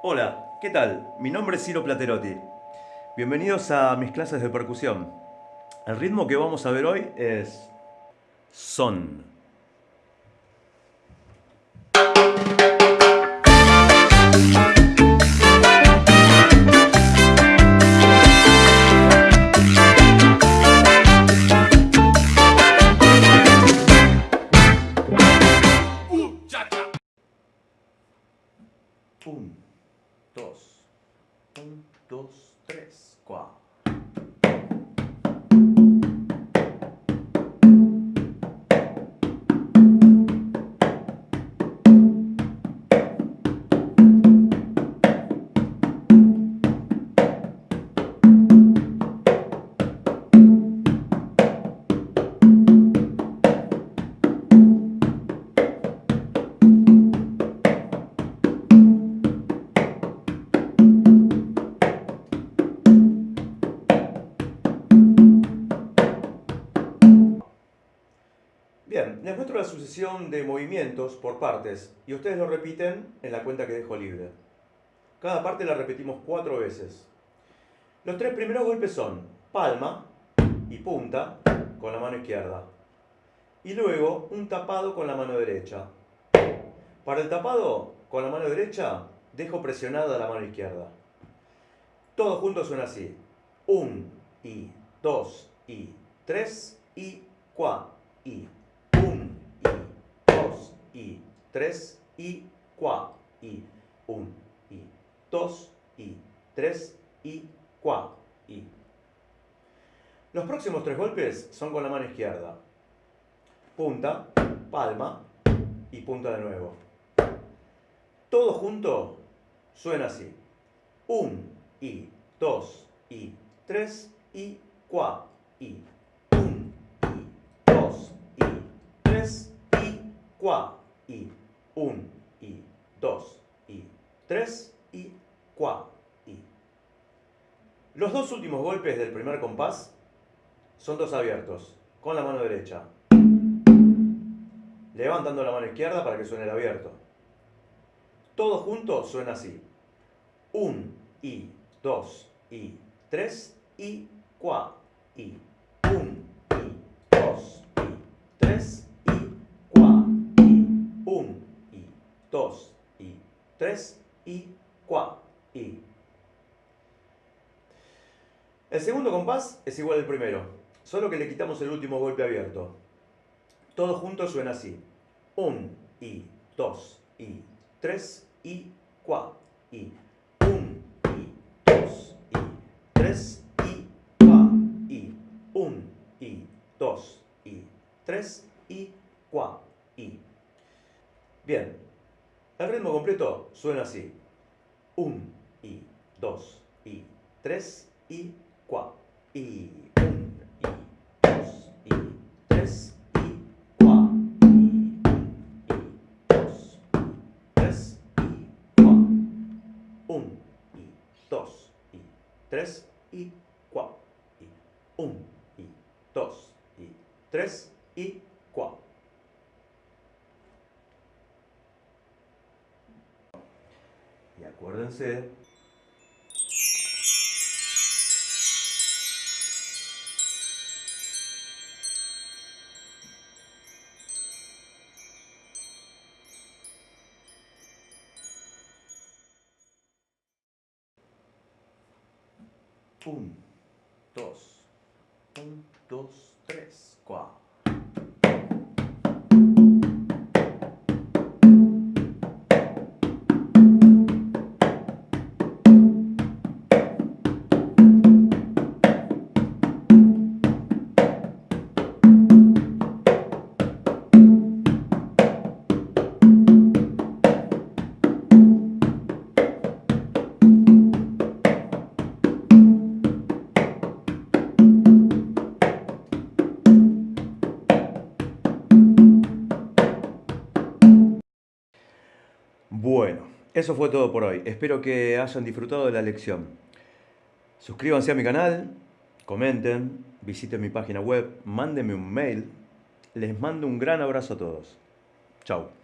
Hola, ¿qué tal? Mi nombre es Ciro Platerotti. Bienvenidos a mis clases de percusión. El ritmo que vamos a ver hoy es son. Dos, un, dos, tres, cuatro. Les muestro la sucesión de movimientos por partes y ustedes lo repiten en la cuenta que dejo libre. Cada parte la repetimos cuatro veces. Los tres primeros golpes son palma y punta con la mano izquierda. Y luego un tapado con la mano derecha. Para el tapado con la mano derecha dejo presionada la mano izquierda. Todos juntos suena así. Un y dos y tres y cuatro y 3 y 4 y 1 y 2 y 3 y 4 y. Los próximos tres golpes son con la mano izquierda. Punta, palma y punta de nuevo. Todo junto suena así. 1 y 2 y 3 y 4 y 1 y 2 y 3 y 4 y 1 y 2 y 3 y 4 y. Los dos últimos golpes del primer compás son dos abiertos, con la mano derecha. Levantando la mano izquierda para que suene el abierto. Todo junto suena así. 1 y 2 y 3 y 4 y 1 y 2 y 3 2 y 3 y 4 y. El segundo compás es igual al primero, solo que le quitamos el último golpe abierto. Todo junto suena así. 1 y 2 y 3 y 4 y 1 y 2 y 3 y 4 y 1 y 2 y 3 y 4 y. Bien, el ritmo completo suena así. 1 y 2 y 3 y 4 y 1 y 2 y 3 y 4 y 2 y 3 y 4 1 y 2 y 3 y 4 y 1 y 2 y 3 y 4 Y acuérdense Un, dos, un, dos, tres, cuatro. Eso fue todo por hoy. Espero que hayan disfrutado de la lección. Suscríbanse a mi canal, comenten, visiten mi página web, mándenme un mail. Les mando un gran abrazo a todos. Chao.